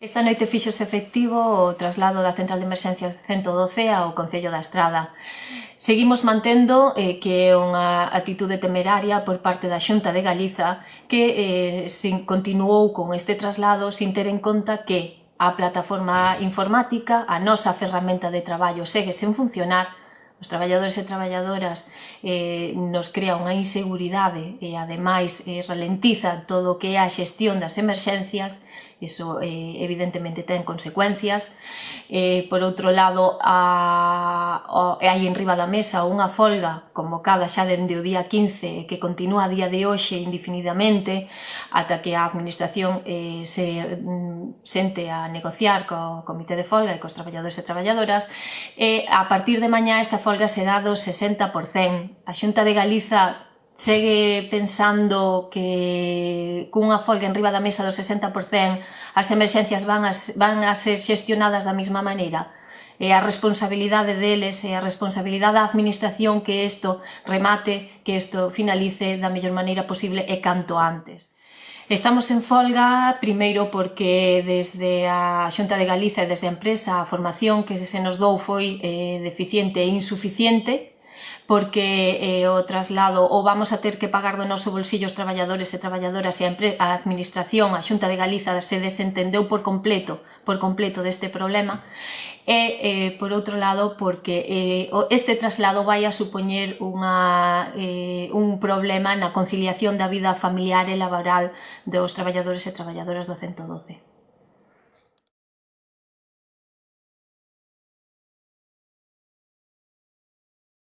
Esta noite fixose efectivo o traslado da Central de Emerxencias 112 ao Concello da Estrada. Seguimos mantendo eh, que é unha atitude temeraria por parte da Xunta de Galiza que eh, sin, continuou con este traslado sin ter en conta que a plataforma informática, a nosa ferramenta de traballo segue sen funcionar, os traballadores e traballadoras eh, nos crea unha inseguridade e ademais eh, ralentiza todo o que é a xestión das emerxencias iso eh, evidentemente ten consecuencias. Eh, por outro lado, a, a, hai enriba da mesa unha folga convocada xa dende o día 15 que continúa a día de hoxe indefinidamente ata que a administración eh, se mm, sente a negociar co comité de folga e cos traballadores e traballadoras e a partir de mañá esta folga será do 60%. A Xunta de Galiza segue pensando que cunha folga en riba da mesa do 60% as emerxencias van a, van a ser xestionadas da mesma maneira e a responsabilidade deles e a responsabilidade da administración que isto remate, que isto finalice da mellor maneira posible e canto antes. Estamos en folga, primeiro, porque desde a Xunta de Galicia e desde a empresa a formación que se nos dou foi eh, deficiente e insuficiente, porque eh, o traslado ou vamos a ter que pagar do noso bolsillo os traballadores e traballadoras e a, a administración, a Xunta de Galiza se desentendeu por completo por completo deste problema e eh, por outro lado porque eh, este traslado vai a supoñer unha, eh, un problema na conciliación da vida familiar e laboral dos traballadores e traballadoras do 112.